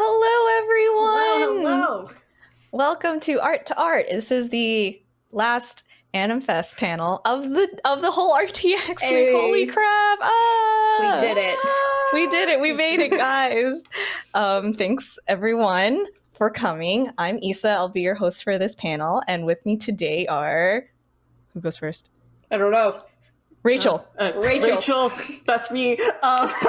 Hello, everyone. Hello, hello. Welcome to Art to Art. This is the last Animfest panel of the of the whole RTX Hey. week. Holy crap! Ah! We did it. We did it. We made it, guys. um, thanks everyone for coming. I'm Issa. I'll be your host for this panel, and with me today are who goes first? I don't know. Rachel. Uh, Rachel. Rachel. that's me. Um,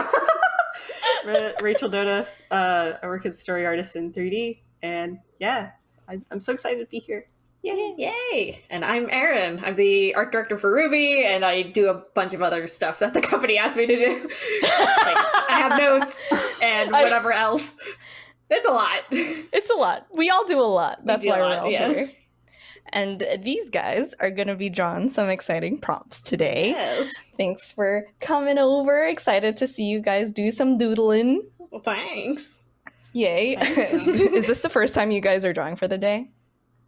Rachel Doda. Uh, I work as a story artist in 3D, and yeah, I, I'm so excited to be here. Yay! Yay! And I'm Erin. I'm the art director for Ruby, and I do a bunch of other stuff that the company asked me to do. like, I have notes and I- whatever else. It's a lot. It's a lot. We all do a lot. That's why we're lot, all yeah. here. And these guys are going to be drawing some exciting prompts today. Yes. Thanks for coming over. Excited to see you guys do some doodling. Well, thanks. Yay. Thank you. Is this the first time you guys are drawing for the day?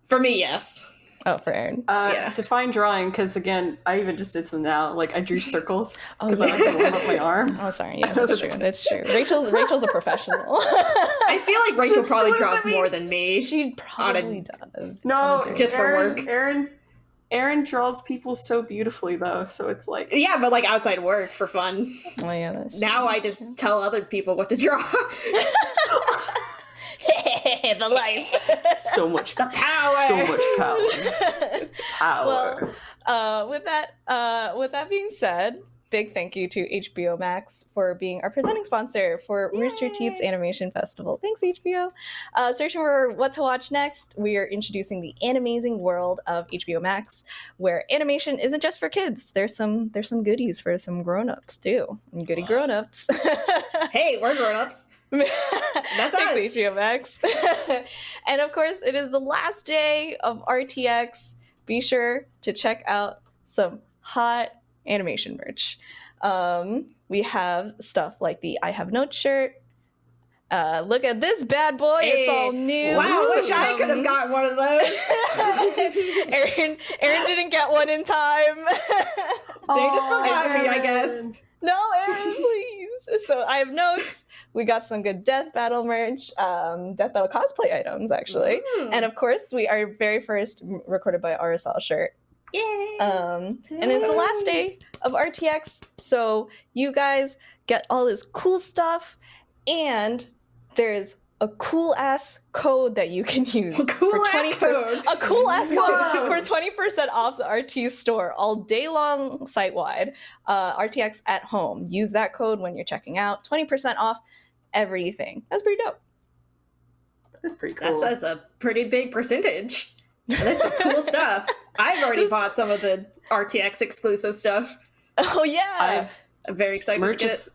For me, yes. Oh, for Aaron. Uh, Yeah. Define drawing, because again, I even just did some now. Like I drew circles Oh, because yeah. I like to warm up my arm. Oh, sorry. Yeah, that's that's- true. That's true. Rachel's Rachel's a professional. I feel like Rachel So- so probably what does draws more than me. she probably does. No, on a. Just for work. Aaron, Aaron draws people so beautifully, though. So it's like, Yeah, but like outside work for fun. Oh, yeah, that's Now I just tell other people what to draw. The life. so much, the power. so much power, power. Well, uh, with that, uh, with that being said, big thank you to HBO Max for being our presenting sponsor for Rooster Teeth's Animation Festival. Thanks, HBO. Uh, searching for what to watch next, we are introducing the amazing world of HBO Max, where animation isn't just for kids. There's some there's some goodies for some grown-ups too, and goody grown-ups. Hey, we're grown-ups. That's us. Max. and of course, it is the last day of RTX. Be sure to check out some hot animation merch. Um, we have stuff like the I Have Notes shirt. Uh, look at this bad boy. it's all new. Wow, I wish I could have gotten one of those. Aaron, Aaron didn't get one in time. They just forgot me, I guess. No, Aaron, please. So I have notes. We got some good Death Battle merch, um, Death Battle cosplay items, actually. Mm. And of course, we our very first recorded by Arizal shirt. Yay! Um, and it's the last day of RTX, so you guys get all this cool stuff, and there's a cool ass code that you can use cool for ass 20% code. a cool ass code Wow. for 20% off the RT store all day long site wide. Uh, RTX at home. Use that code when you're checking out. 20% off everything. That's pretty dope. That's pretty cool. That's, that's a pretty big percentage. That's some cool stuff. I've already This- bought some of the RTX exclusive stuff. Oh, yeah. I've I'm very excited merch to get is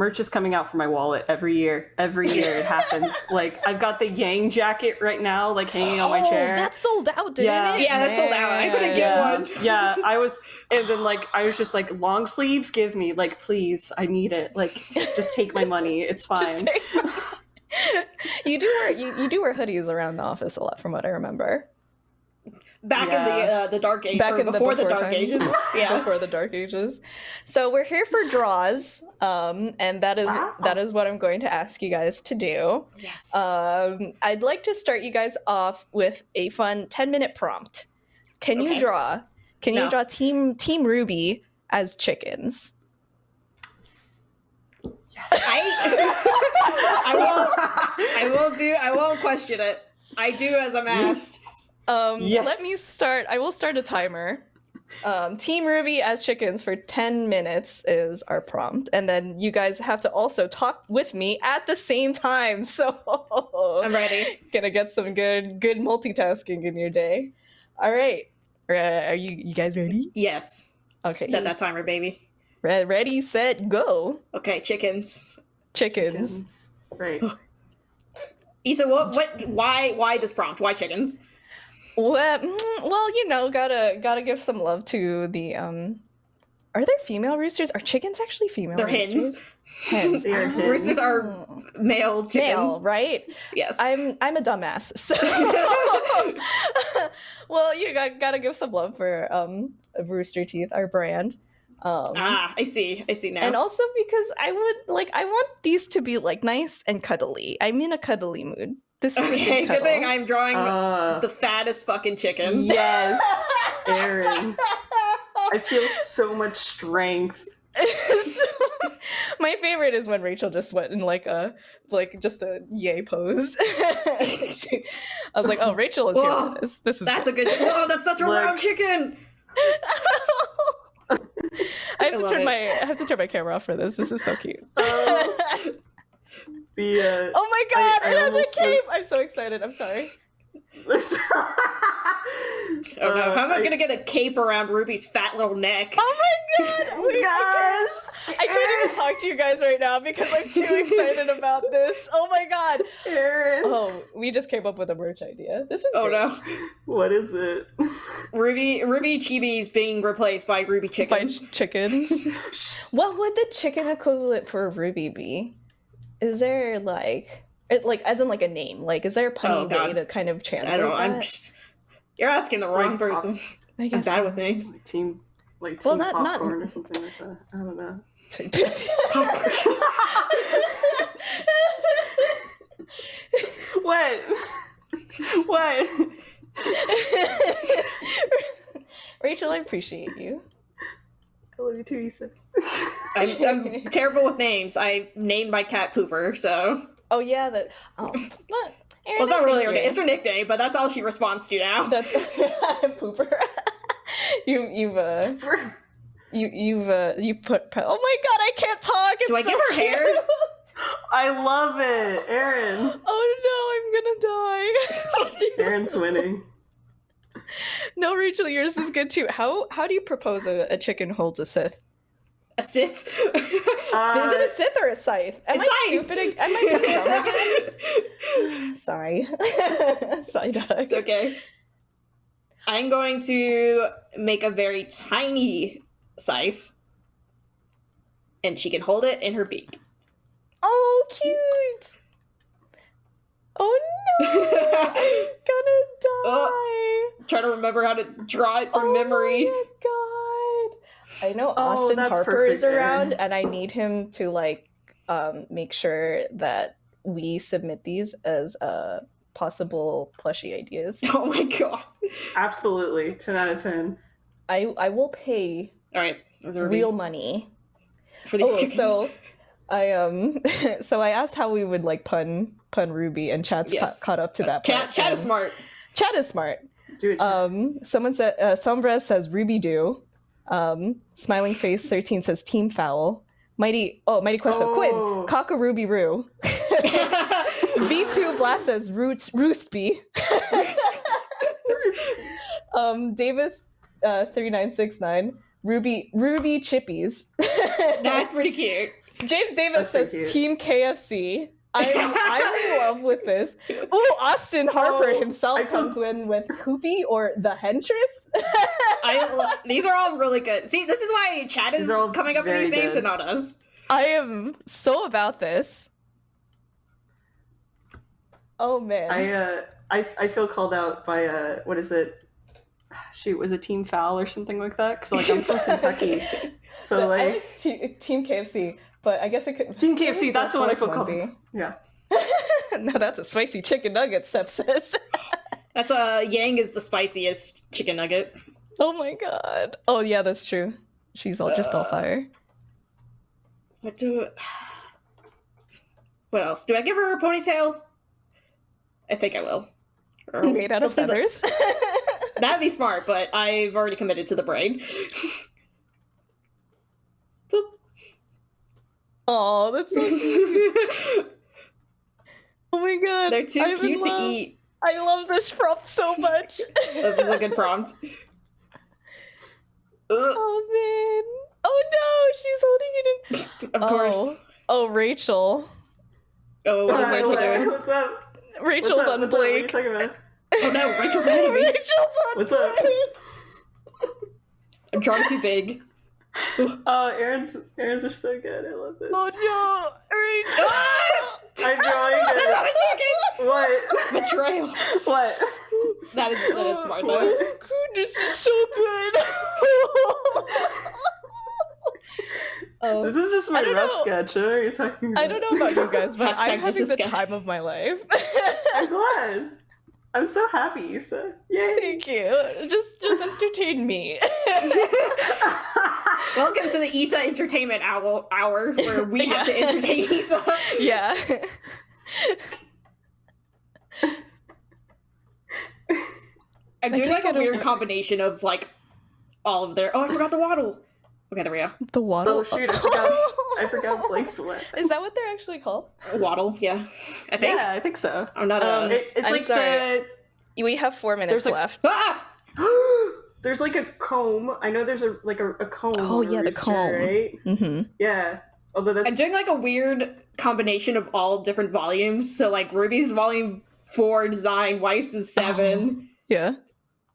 merch is coming out for my wallet every year. Every year it happens. like I've got the Yang jacket right now, like hanging on my Oh, chair. That sold out, didn't Yeah. it? Yeah, that sold out. I couldn't get yeah, one. yeah, I was, and then like I was just like, long sleeves, give me, like, please, I need it. Like, just take my money, it's fine. Just take- you do wear you, you do wear hoodies around the office a lot, from what I remember. Back in the uh, the dark age Back in the before the, dark times. ages. Yeah. before the dark ages. So we're here for draws, um, and that is Wow. that is what I'm going to ask you guys to do. Yes. Um, I'd like to start you guys off with a fun 10 minute prompt. Can you draw? Can you draw Team Team Ruby as chickens? I I won't I won't do I won't question it. I do as I'm asked. Um, Yes. Let me start. I will start a timer. Um, Team Ruby as chickens for 10 minutes is our prompt. And then you guys have to also talk with me at the same time. So I'm ready. gonna get some good good multitasking in your day. All right. Uh, Are you you guys ready? Yes. Okay. Set that timer, baby. Re- ready, set, go. Okay, chickens. Chickens. Right. Issa, what what why why this prompt? Why chickens? Well, mm, well, you know, gotta gotta give some love to the um. Are there female roosters? Are chickens actually female? They're roosters? hens. Hens. They are hens. Roosters are male chickens. male, right? Yes. I'm I'm a dumbass. So well, you got gotta give some love for um Rooster Teeth, our brand. Um, Ah, I see. I see now. and also because I would like I want these to be like nice and cuddly. I'm in a cuddly mood. This is a okay, good good thing. I'm drawing Uh, the fattest fucking chicken. yes, Aaron. I feel so much strength. So, my favorite is when Rachel just went in like a like just a yay pose. I was like, oh, Rachel is here Whoa, for this. This is That's a good. Whoa, that's such a Look. round chicken. I have I to turn it. my I have to turn my camera off for this. This is so cute. Uh, the uh, oh my god, I it has almost a cape! was- I'm so excited. I'm sorry. Oh no, Uh, how am I, I- gonna get a cape around Ruby's fat little neck? Oh my god! Wait, I can't- I can't even talk to you guys right now because I'm too excited about this. Oh my god! Aaron. Oh, we just came up with a merch idea. This is Oh great. no, What is it? Ruby Ruby Chibi's being replaced by Ruby By Chicken. ch- chickens. what would the chicken equivalent for Ruby be? Is there like, it, like as in like a name? Like, is there a punny Oh, way to kind of translate I don't know. I'm just, you're asking the wrong Like, person. I I'm bad with names. Team, like Well, team not- not- popcorn or something like that. I don't know. What? what? Rachel, I appreciate you. I love you too, Issa. I'm, I'm terrible with names. I named my cat Pooper, so Oh yeah, that. Oh, but well, it's not really her name. It's her nickname, but that's all she responds to now. That's pooper. you you've uh you you've uh you put. Oh my god, I can't talk. It's Do I so give her hair? I love it, Aaron. Oh no, I'm gonna die. Aaron's winning. no, Rachel, yours is good too. How how do you propose a, a chicken holds a Sith? A Sith. Uh, is it a Sith or a scythe? Am A I scythe. stupid? Am I again? Sorry, Psyduck. It's okay. I'm going to make a very tiny scythe, and she can hold it in her beak. Oh, cute. Oh no, I'm gonna die. Try to remember how to draw it from oh memory. I know Oh, Austin Harper is around and I need him to like um make sure that we submit these as uh possible plushie ideas. Oh my god! Absolutely. 10 out of 10. I I will pay All right, real money. for these Oh, so I um so I asked how we would like pun pun Ruby and Chad's Yes. ca- caught up to that Chat, part, chat is smart. Chad is smart. Do it. Um, someone said uh, Sombra says Ruby do. Um, Smiling Face thirteen says Team Foul. Mighty oh Mighty Questo Oh. Quinn a Ruby Roo. V two Blast says Roots Roost Bee. um, Davis uh, three nine six nine Ruby Ruby Chippies. That's pretty cute. James Davis That's says. Team KFC. I'm, I'm in love with this. Ooh, Austin Harper Oh, himself I comes in with Koopy or the Hentress. I lo- these are all really good. See, this is why Chad is These are all coming up with these names good. and not us. I am so about this. Oh man. I uh I, I feel called out by uh what is it? Shoot, was it Team Foul or something like that? Because like I'm from Kentucky, so But like like Te- Team KFC, but I guess it could. Team KFC. That's the one I feel Would called. be. Yeah. no, that's a spicy chicken nugget, sepsis. That's uh Yang is the spiciest chicken nugget. oh my god. Oh yeah, that's true. She's all just all fire. What do? What else? Do I give her a ponytail? I think I will. Or- Made out of we'll the- feathers. That'd be smart, but I've already committed to the braid. Oh, that's so cute. Oh my god. They're too I'm cute to love. eat. I love this prompt so much. This is a good prompt. Oh man. Oh no, she's holding it in. of course. Oh, oh Rachel. Oh, what is Hi, Rachel doing? What's up? Rachel's what's up? on What's up? What Blake. Oh no, Rachel's ahead of me. Rachel's on What's up? I'm drawing too big. Oh, Aaron's Aaron's are so good. I love this. Oh no, Rachel. Ah! I'm drawing That's not it. a chicken! What? Betrayal. What? That is, that is smart though. Oh, goodness, is so good. Um, This is just my rough know. sketch. What are you talking about? I don't know about you guys, but Hashtag I'm just having the sketch. time of my life. I'm glad. I'm so happy, Issa. Yay. Thank you. Just just entertain me. Welcome to the Issa Entertainment Hour, hour where we have to entertain Issa. yeah. I'm doing think like a I don't weird know. combination of like all of their. Oh, I forgot the waddle. Okay, there we go. The waddle. Oh, shoot, I forgot- I forgot Blake's sweat. Is that what they're actually called? Waddle, yeah. I think. Yeah, I think so. I'm not a. Um, It, it's I'm like sorry. We have four minutes There's a- left. ah! The. there's like a comb. I know there's a like a, a comb. Oh, on a yeah, the comb. Right? Mm-hmm. Yeah. Although that's I'm doing like a weird combination of all different volumes. So like Ruby's volume four design, Weiss's is seven. Yeah.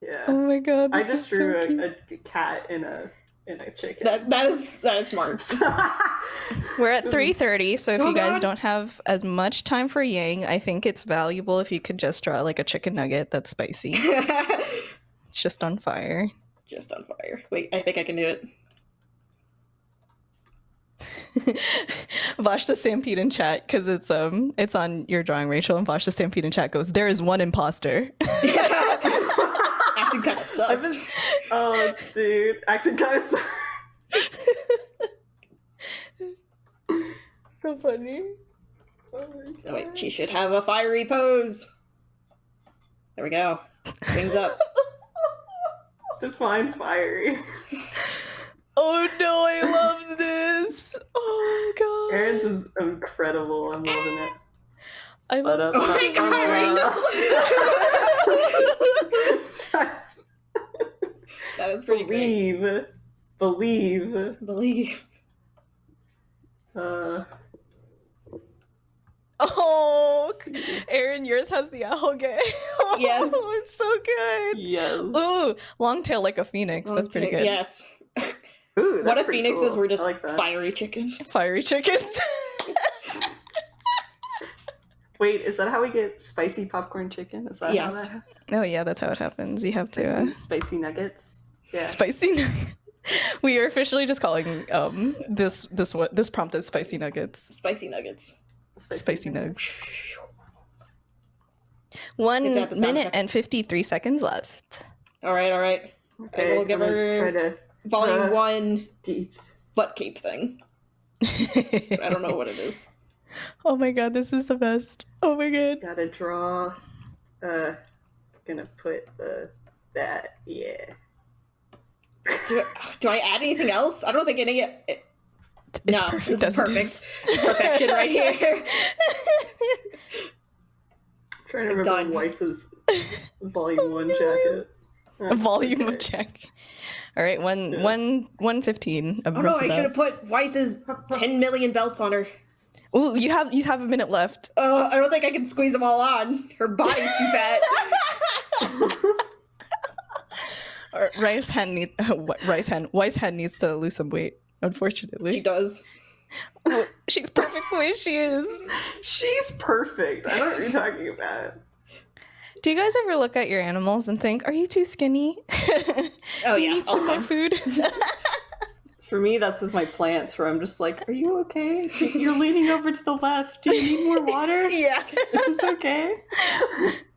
yeah. Oh my god. I this just is so drew cute. a, a cat in a in a chicken. That that is that is smart. We're at 3:30, so if Oh, you guys God. don't have as much time for Yang, I think it's valuable if you could just draw like a chicken nugget that's spicy. It's just on fire. Just on fire. Wait, I think I can do it. Vash the Stampede in chat because it's um it's on your drawing, Rachel, and Vash the Stampede in chat goes, There is one imposter. Acting kind of I've been, oh, dude, acting kind of. Sucks. so funny. Oh Oh, wait, she should have a fiery pose. There we go. Wings up. Define fiery. Oh no, I love this. Oh god. Aaron's is incredible. I'm loving it. I But, love uh, Oh my god, Just That is pretty great. believe, believe. Believe. Uh, Oh, Aaron, yours has the owl gay. Yes. Oh, it's so good. yes. Ooh, long tail like a phoenix. That's pretty good. Yes. Ooh, what if phoenixes cool. were just like fiery chickens? Fiery chickens. Wait, is that how we get spicy popcorn chicken? Is that Yes. how that oh yeah, that's how it happens. You have spicy, to uh, spicy nuggets? Yeah. spicy. nug- we are officially just calling um this this what this prompt is spicy nuggets. Spicy nuggets. Spicy nugs. One Good to have the sound minute effects. and fifty three seconds left. All right, all right. Okay, we'll give her- to Volume Uh, one deets. butt cape thing. I don't know what it is. Oh my god, this is the best. Oh my god. Gotta draw. Uh, gonna put the that. Yeah. Do, do I add anything else? I don't think any. It, It's no, perfect this is as it perfect. is. Perfection right here. trying to remember Done. Weiss's volume one no. jacket. That's volume of check. All right, one Yeah. one one fifteen. Oh no, I should have put Weiss's 10 million belts on her. Ooh, you have you have a minute left. Uh, I don't think I can squeeze them all on. Her body's too fat. Rice hen need Rice hen Weiss hen needs to lose some weight. She Unfortunately, does. Oh, she's perfect the way she is. She's perfect. I don't know what you're talking about. Do you guys ever look at your animals and think, "Are you too skinny? Oh Do you yeah, need some more uh-huh. food?" For me, that's with my plants, where I'm just like, "Are you okay? You're leaning over to the left. Do you need more water? yeah, Is this okay?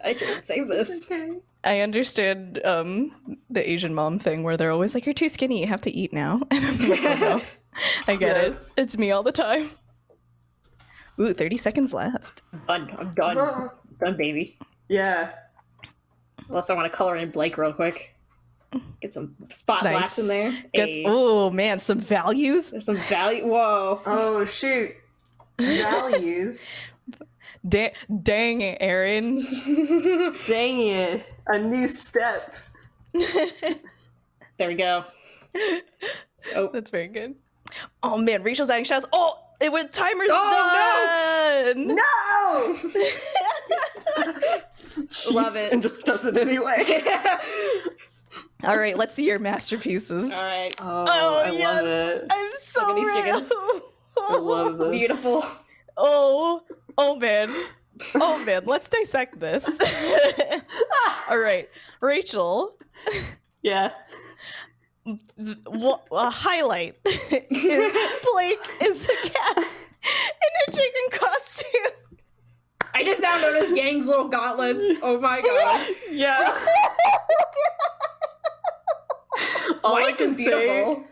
I can't say this. this okay?" I understand um, the Asian mom thing where they're always like, "You're too skinny. You have to eat now." And I'm like, oh, no. I get Yes. it. It's me all the time. Ooh, 30 seconds left. Done. I'm done. Done, baby. Yeah. Unless I want to color in Blake real quick. Get some spot Nice. blacks in there. Get, oh man, some values. There's some value. Whoa. Oh shoot. Values. Da- dang, it, Aaron. Dang it. A new step. there we go. Oh, That's very good. Oh man, Rachel's adding shots. Oh, it was timer's Oh, done. No. Love it. And just does it anyway. All right, let's see your masterpieces. all right. Oh, Oh, I yes. love it. I'm so Look at these ready. I love this. Beautiful. Oh, oh man. Oh man, let's dissect this. All right, Rachel, Yeah. th- wha- a highlight is Blake is a cat in a chicken costume. I just now noticed Yang's little gauntlets. Oh my god. Yeah. All I can is beautiful. say,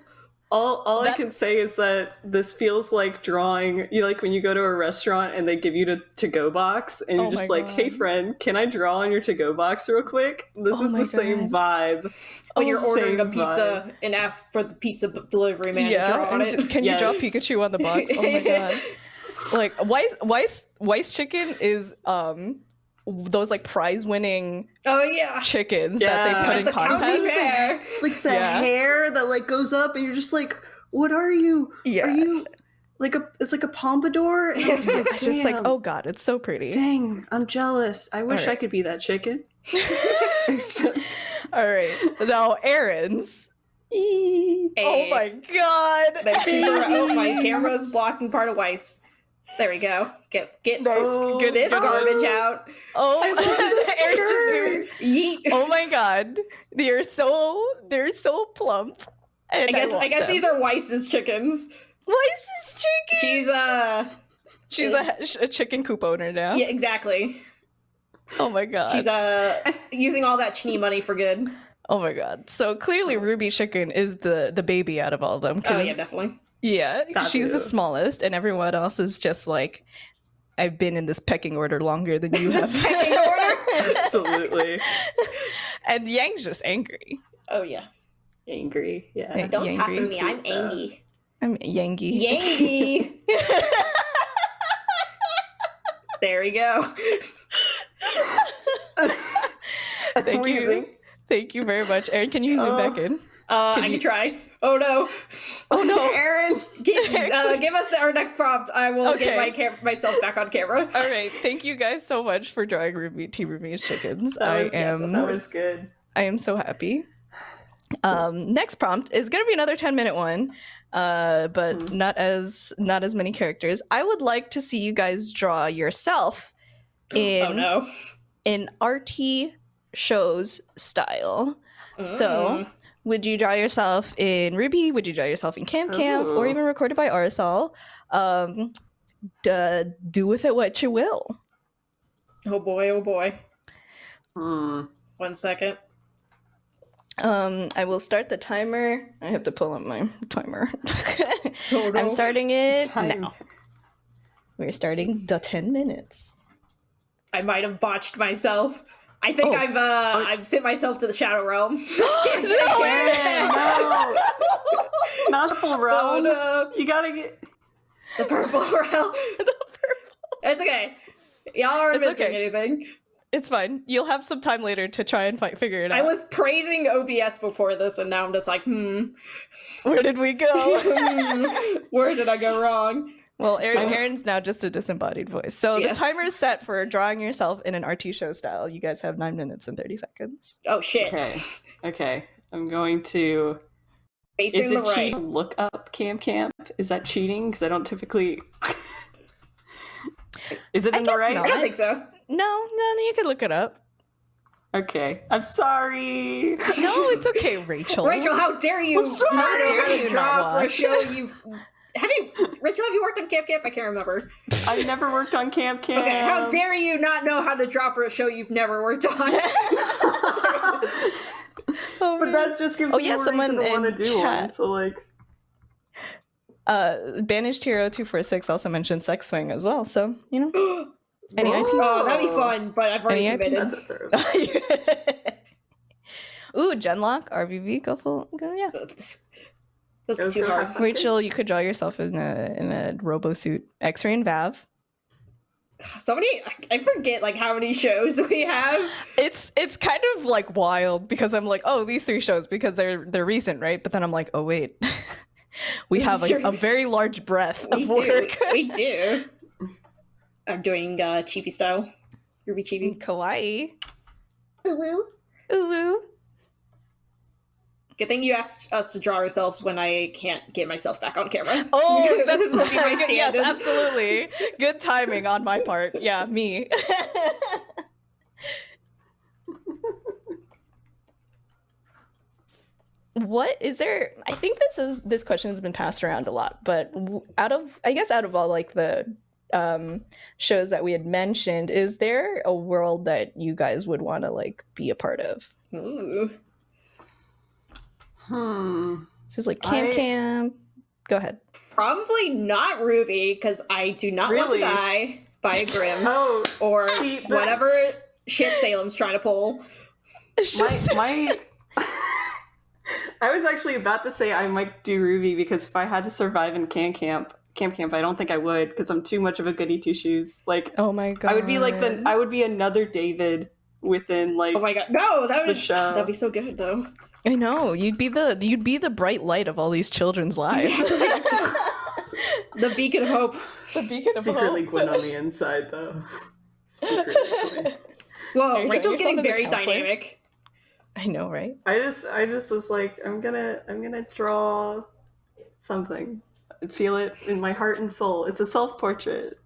all all I can say is that this feels like drawing. You know, like when you go to a restaurant and they give you the to go box, and you're Oh just my like, "Hey, friend, can I draw on your to go box real quick?" This Oh is my the same vibe. When Oh, you're ordering a same pizza and ask for the pizza delivery man to draw on it. can you draw Pikachu on the box? Oh my god! Like Weiss, Weiss, Weiss chicken is um those like prize-winning Oh yeah. chickens that they put in the contests. fair. Like the Yeah. hair that like goes up, and you're just like, "What are you? Yeah, Are you like a? It's like a pompadour." And I'm just like, It's just like oh god, it's so pretty. Dang, I'm jealous. I wish I could be that chicken. All right, now Aaron's. Eee. Oh my god! That's super. Oh, my camera's blocking part of Weiss. There we go. Get get Nice, Oh, good, this good. garbage out. Oh, I the Aaron just zoomed. Yeet. Oh my god, they're so they're so plump. And I guess I, love guess them. these are Weiss's chickens. Weiss is chicken. She's uh She's a, a chicken coop owner now. yeah exactly. Oh my god. She's uh using all that Schnee money for good. oh my god. So clearly, Ruby Chicken is the the baby out of all of them. Oh 'cause- yeah, definitely. Yeah, That she's the smallest, and everyone else is just like, I've been in this pecking order longer than you have. Pecking order? Absolutely and Yang's just angry. Oh yeah. angry. Yeah. Hey, Don't talk to me. I'm Angie. I'm Yangy. Yangy. there we go. Thank you. Thank you very much, Aaron. Can you zoom Oh. back in? Uh, Can I you- can try. Oh no. Oh no. Aaron. Give, uh, give us the, our next prompt. I will Okay. get my cam- myself back on camera. All right. Thank you guys so much for drawing Ruby T Ruby's chickens. That I was, am that was good. I am so happy. Um, next prompt is gonna be another 10 minute one. Uh, but Hmm. not as not as many characters. I would like to see you guys draw yourself in oh no. in RT shows style. So, Mm. Would you draw yourself in Ruby? Would you draw yourself in Camp Camp or Ooh. even recorded by Arizal? Um, d- do with it what you will. Oh boy, oh boy. Hmm. One second. Um, I will start the timer. I have to pull up my timer. I'm starting it Time. now. We're starting the 10 minutes. I might have botched myself. I think Oh. I've uh I've sent myself to the shadow realm. No Dang, no. Not the full oh realm. no. You gotta get. The purple realm. The purple. It's okay. Y'all aren't It's missing okay. anything. It's fine. You'll have some time later to try and fight, figure it out. I was praising OBS before this, and now I'm just like, hmm, Where did we go? hmm, where did I go wrong? Well, Aaron. Aaron's now just a disembodied voice. So Yes. the timer is set for drawing yourself in an RT show style. You guys have nine minutes and 30 seconds. Oh shit. Okay. Okay. I'm going to. Facing Is the it right. cheating to look up Cam Camp? Is that cheating? Because I don't typically. Is it I in the guess right? I don't think so. No, no, no, you can look it up. Okay. I'm sorry. No, it's okay, Rachel. Rachel, how dare you I'm sorry. not know How how dare to you draw for a show you've have you Rachel, have you worked on Camp Camp? I can't remember. I've never worked on Camp Camp. Okay, how dare you not know how to draw for a show you've never worked on? Oh, But man. that just gives Oh, me yeah, more someone reason to want to in do one. chat. So like, uh, Banished Hero 246 also mentioned Sex Swing as well. So, you know. Any IP? oh, that'd be fun, but I've already Any committed. that's a. Ooh, Genlock, RvB, go full. Go, yeah. This is too go hard. Rachel, you could draw yourself in a in a robo suit. X-ray and Vav. So many I forget like how many shows we have. It's it's kind of like wild because I'm like, oh, these three shows because they're they're recent, right? But then I'm like, oh wait, we This have is a, a very large breadth We of do. work. We do. I'm doing uh chibi style. Ruby chibi. Kawaii. Ooh. Ooh. Good thing you asked us to draw ourselves when I can't get myself back on camera. Oh, that's This will be my yes, absolutely. Good timing on my part. Yeah, me. what is there i think this is this question has been passed around a lot but out of i guess out of all like the um shows that we had mentioned is there a world that you guys would want to like be a part of Ooh. Hmm. so it's like camp I- camp go ahead Probably not Ruby, because I do not want to die by a Grim Oh, or See, that- whatever shit Salem's trying to pull. It's my my. I was actually about to say I might do Ruby because if I had to survive in camp camp camp camp, I don't think I would because I'm too much of a goody two shoes. Like oh my god I would be like the I would be another David within like Oh my god. No, that The would show. that'd be so good though. I know you'd be the you'd be the bright light of all these children's lives The beacon of hope. the beacon of hope. secretly Gwen on the inside though. Secretly Gwen. Whoa, Are you Rachel's getting very dynamic. i know right I just I just was like I'm gonna I'm gonna draw something. I feel it in my heart and soul. It's a self portrait.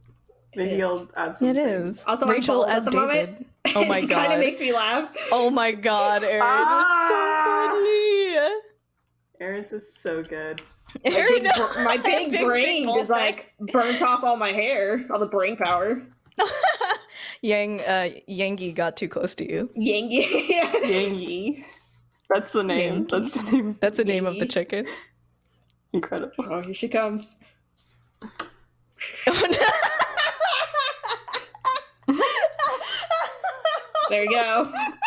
Maybe is. I'll add some. it things. is Also, rachel as the david moment. oh my god. it god kind of makes me laugh. oh my god aaron Ah! It's Aaron's is so good. My Aaron, big, br- my big, big brain ball just like burnt off all my hair, all the brain power. Yang uh Yangi got too close to you. Yangi. Yangi. That's the name. Yangi. That's the name. That's the name of the chicken. Incredible. oh, here she comes. Oh, no. There you go.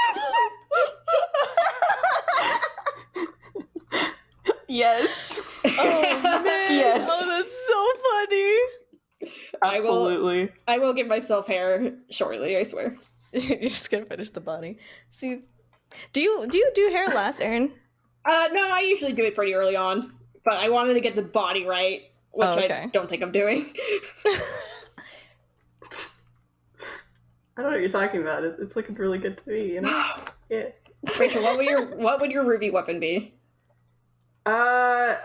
Yes. Oh man. Yes. Oh, that's so funny. I will- Absolutely. I will give myself hair shortly, I swear. You're just gonna finish the body. See, do you do you do hair last, Aaron? Uh, no, I usually do it pretty early on, but I wanted to get the body right, which Oh, I don't think I'm doing. I don't know what you're talking about. It's looking really good to me. You know? Yeah. Rachel, what would your what would your ruby weapon be? Uh,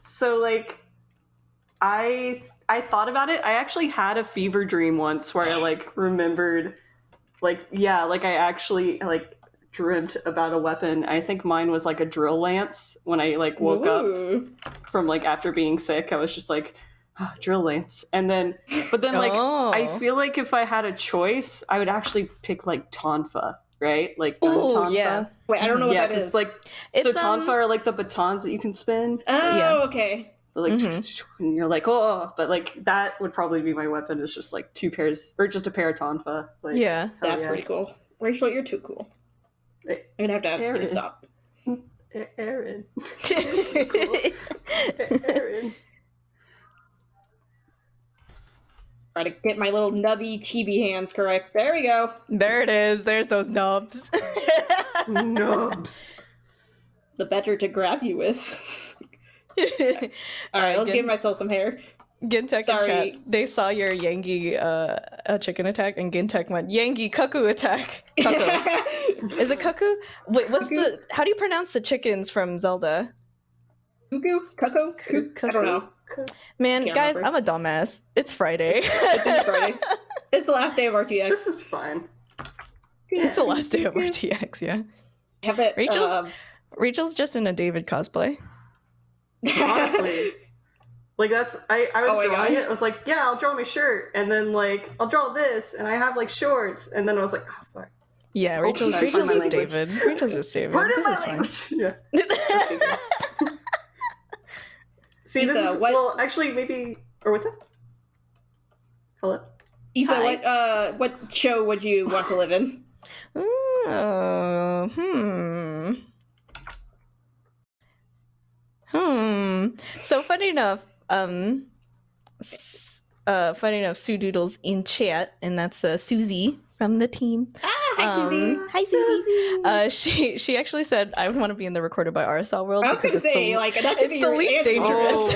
so like, I I thought about it. I actually had a fever dream once where I like remembered, like yeah, like I actually like dreamt about a weapon. I think mine was like a drill lance. When I like woke up from like after being sick, I was just like, oh, drill lance, and then but then like oh. I feel like if I had a choice, I would actually pick like tonfa, right? Like Ooh, yeah. Wait, I don't know what yeah, that is. like It's, so tonfa um, are like the batons that you can spin. oh, yeah. okay. Like Mhm. and you're like, oh, but like that would probably be my weapon. Is just like two pairs or just a pair of tonfa. Like, yeah. That's yeah. pretty cool. Rachel, you're too cool. I'm gonna have to ask you to Aaron. stop. Aaron, Aaron. Try to get my little nubby chibi hands correct. There we go. there it is. There's those nubs. Nubs. The better to grab you with. All right, Alright, let's good. give myself some hair. Gintek in Sorry. chat. They saw your Yangi uh, uh, chicken attack, and Gintek went Yangi cuckoo attack. Cuckoo. Is it cuckoo? Wait, what's Cuckoo? the? How do you pronounce the chickens from Zelda? Cuckoo? Cuckoo? cuckoo. I don't know. Man, Can't guys, remember. I'm a dumbass. It's Friday. It's this Friday. It's the last day of RTX. This is fine. it's the last day of RTX. Yeah, have that. Rachel's- um, Rachel's just in a David cosplay. Honestly. Like that's I, I was Oh drawing it. I was like, yeah, I'll draw my shirt, and then like I'll draw this, and I have like shorts, and then I was like, oh fuck. Yeah, Rachel's, sorry, Rachel's just language. David. Rachel's just David. Pardon this my is fine. Yeah. See, this Issa, is what- well, actually, maybe or what's up? Hello. Issa, what uh, what show would you want to live in? Uh, hmm. Hmm. So funny enough, um, uh, funny enough, Sue Doodles in chat, and that's uh, Susie from the team. Ah, hi Susie. Um, Hi Susie. Uh, she she actually said I would want to be in the recorded by Arizal world. I was gonna say the, like that it's be the least answer. dangerous.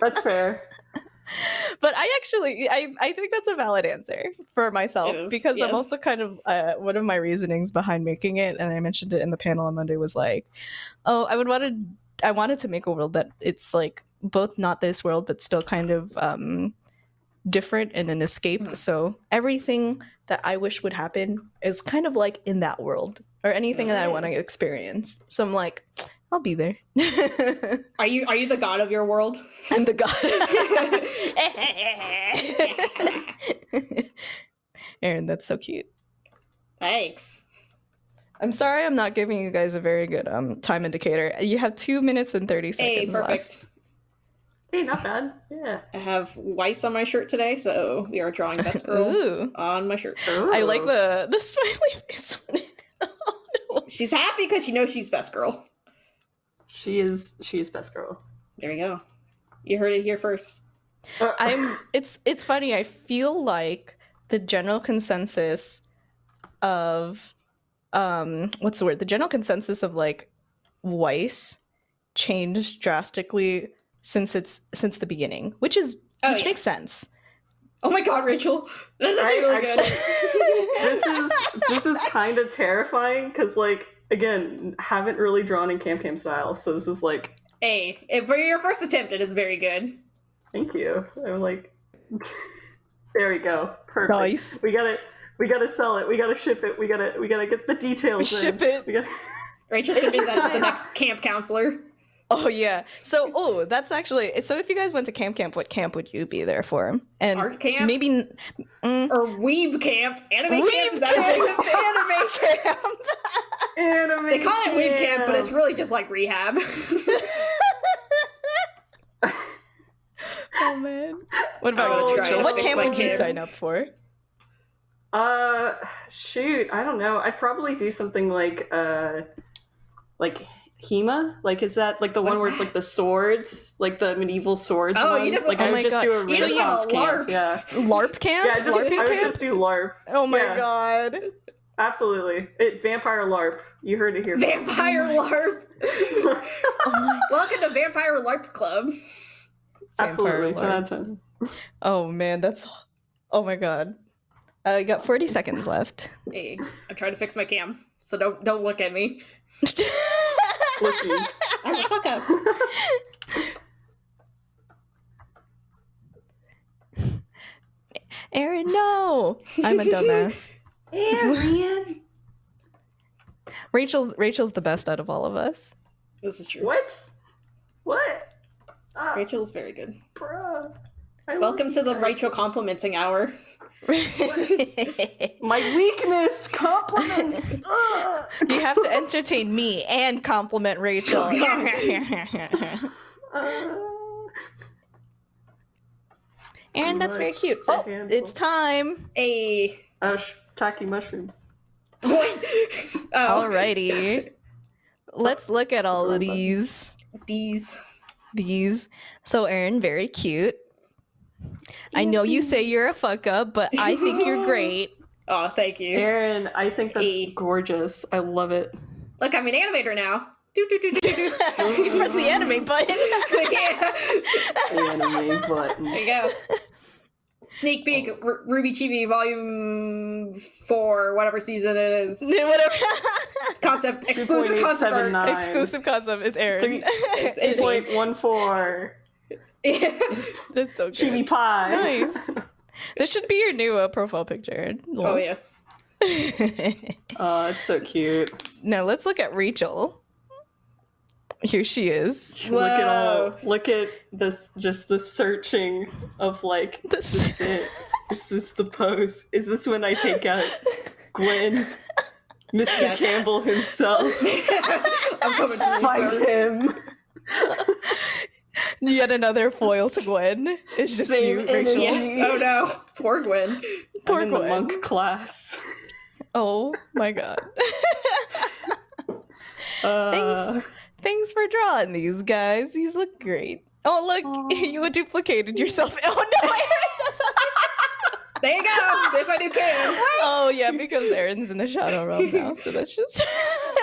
That's fair. but I actually I, I think that's a valid answer for myself It is, because I'm also kind of uh, one of my reasonings behind making it, and I mentioned it in the panel on Monday was like, oh, I would want to I wanted to make a world that it's like both not this world but still kind of um different and an escape. Hmm. So everything that I wish would happen is kind of like in that world or anything that I want to experience. So I'm like, I'll be there. Are you are you the god of your world? I'm the god. Aaron, that's so cute. Thanks. I'm sorry I'm not giving you guys a very good um time indicator. You have two minutes and 30 seconds. Hey, left. Perfect. Hey, not bad. Yeah. I have Weiss on my shirt today, so we are drawing best girl Ooh. on my shirt. I like the the smiley face oh, no. She's happy because she knows she's best girl. She is. She is best girl. There you go. You heard it here first. Uh, I'm it's it's funny. I feel like the general consensus of um what's the word? The general consensus of like Weiss changed drastically since it's since the beginning, which is Oh, which yeah. makes sense. Oh my god, Rachel. That's I actually really actually- this is this is kind of terrifying because like again haven't really drawn in Camp Camp style, so this is like Hey, if for your first attempt, it is very good. thank you. I'm like, there we go, perfect. Nice. We got it. we gotta sell it. We gotta ship it. We gotta we gotta get the details. Ship in. it. We gotta... Rachel's gonna be the, the next camp counselor. Oh yeah. So oh, that's actually so. If you guys went to camp, camp, what camp would you be there for? And Art camp? maybe mm, Or weeb camp. Anime Weeb camp? Is that camp, anime camp. Anime They call it weeb camp, but it's really just like rehab. oh man. What about gonna you, try Rachel? to What camp my would you kid. sign up for? Uh, shoot, I don't know. I'd probably do something like uh, like Hema. Like, is that like the What one is where it's like the swords, like the medieval swords? Oh, one? you just- like oh I my would just God. do a So you Renaissance have a camp. LARP. Yeah, LARP camp? yeah. Just LARPing I would just do LARP. Oh my yeah. god. Absolutely, it vampire LARP. You heard it here. first. Vampire LARP. Oh my. Welcome to Vampire LARP Club. Absolutely, Vampire ten out of ten. Oh man, that's. Oh my god. Uh, got 40 seconds left. Hey, I'm trying to fix my cam, so don't don't look at me. Looky. I'm a fuck up. Aaron, no. I'm a dumbass. Arian. Rachel's Rachel's the best out of all of us. This is true. What? What? Ah, Rachel's very good. bruh. I Welcome to the guys. Rachel complimenting hour. My weakness, compliments. You have to entertain me and compliment Rachel. Uh, Aaron, that's very cute. Oh, it's time. A sh- tacky mushrooms. oh, Alrighty. Let's look at all of these. these. These. So, Aaron, very cute. I know you say you're a fuck up, but I think you're great. Oh, thank you. Aaron, I think that's E. gorgeous. I love it. Look, I'm an animator now. Do do do do do. you press the anime button. Anime button. There you go. Sneak peek, oh. R- Ruby Chibi Volume Four, whatever season it is. Whatever. Concept exclusive concept Exclusive concept. It's Aaron. Three- It's- it's me. Point one four. That's so good. Chibi pie. Nice. This should be your new uh, profile picture. oh yes. oh, it's so cute. now let's look at Rachel. Here she is. Look at all. Whoa. Look at this. Just the searching of like. This is it. This is the pose. Is this when I take out Gwen? Mr. Yes. Campbell himself. I'm coming to you, Fight him. Yet another foil to Gwen. It's just Same you, Rachel. energy. Yes. Oh no. Poor Gwen. Poor I'm in the monk class. Oh my god. Uh, Thanks. Thanks for drawing these guys. These look great. Oh look, Aw. you duplicated yourself. Oh no, Aaron, that's not There you go. There's my new kid. Oh yeah, because Aaron's in the shadow realm now, so that's just Rachel's.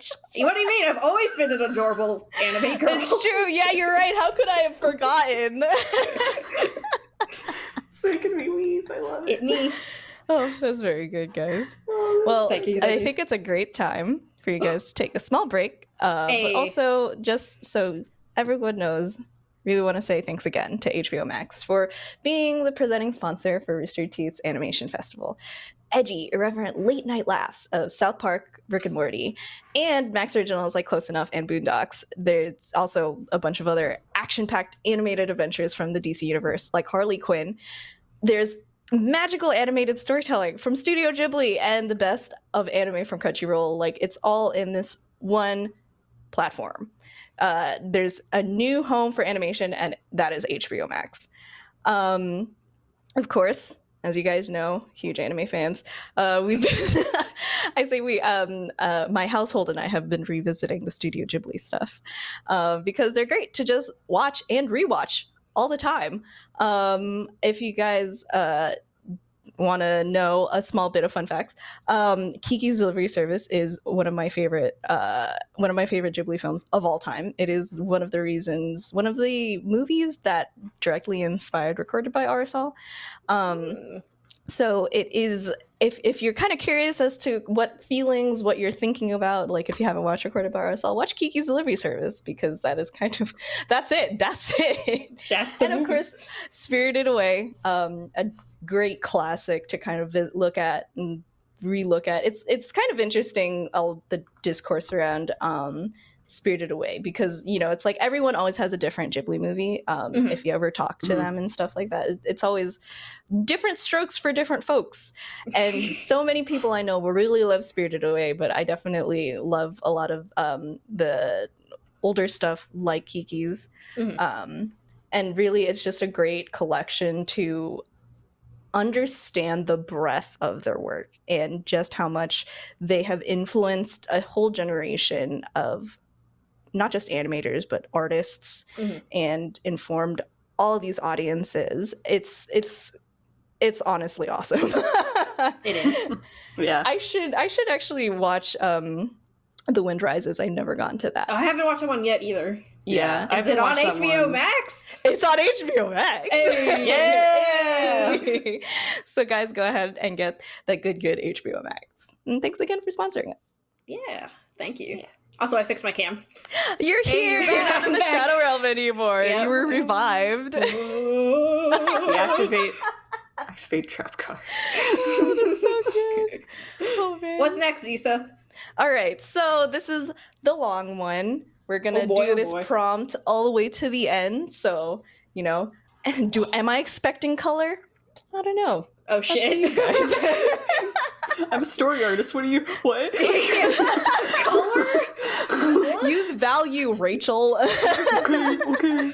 What do you mean? I've always been an adorable anime girl. It's true. Yeah, you're right. How could I have forgotten? so it can be wheeze. I love it. It me. oh, that's very good, guys. Oh, Well, Thank you, I think it's a great time for you guys to take a small break. Uh, Hey. But also, just so everyone knows, really want to say thanks again to HBO Max for being the presenting sponsor for Rooster Teeth's Animation Festival. Edgy, irreverent late night laughs of South Park, Rick and Morty, and Max Originals like Close Enough and Boondocks. There's also a bunch of other action packed animated adventures from the DC universe like Harley Quinn. There's magical animated storytelling from Studio Ghibli and the best of anime from Crunchyroll. Like it's all in this one platform. Uh, there's a new home for animation, and that is HBO Max. Um, of course, as you guys know, huge anime fans, uh, we've been, I say we, um, uh, my household and I have been revisiting the Studio Ghibli stuff uh, because they're great to just watch and rewatch all the time. Um, if you guys uh, want to know a small bit of fun facts, um, Kiki's Delivery Service is one of my favorite uh, one of my favorite Ghibli films of all time. It is one of the reasons, one of the movies that directly inspired Recorded by Arizal. Um, so it is if if you're kind of curious as to what feelings, what you're thinking about, like if you haven't watched Recorded by Arizal, watch Kiki's Delivery Service because that is kind of that's it. That's it. That's and of course, Spirited Away, um, a great classic to kind of look at and relook at. It's it's kind of interesting all the discourse around um, Spirited Away because you know it's like everyone always has a different Ghibli movie. Um, Mhm. If you ever talk to Mhm. them and stuff like that, it's always different strokes for different folks. And so many people I know will really love Spirited Away, but I definitely love a lot of um, the older stuff like Kiki's. Mhm. Um, and really, it's just a great collection to understand the breadth of their work and just how much they have influenced a whole generation of not just animators but artists Mhm. and informed all these audiences it's it's it's honestly awesome It is. Yeah. i should i should actually watch um the wind rises i never gotten to that I haven't watched that one yet either. Yeah, I Is it on HBO one. Max? It's on HBO Max. Hey. Yeah. Yay. so guys, go ahead and get that good, good HBO Max. And thanks again for sponsoring us. Yeah. Thank you. Also, I fixed my cam. You're here. you're You're not in the back. Shadow Realm anymore. Yep. You were revived. That's Activate. Activate trap card. oh, that's so good. Oh, man. What's next, Zisa? All right, so this is the long one. We're gonna Oh boy, do oh this boy. prompt all the way to the end. So you know, do am I expecting color? I don't know. Oh shit. you guys. I'm a story artist. What are you? What? Color? Use value, Rachel. okay. Okay.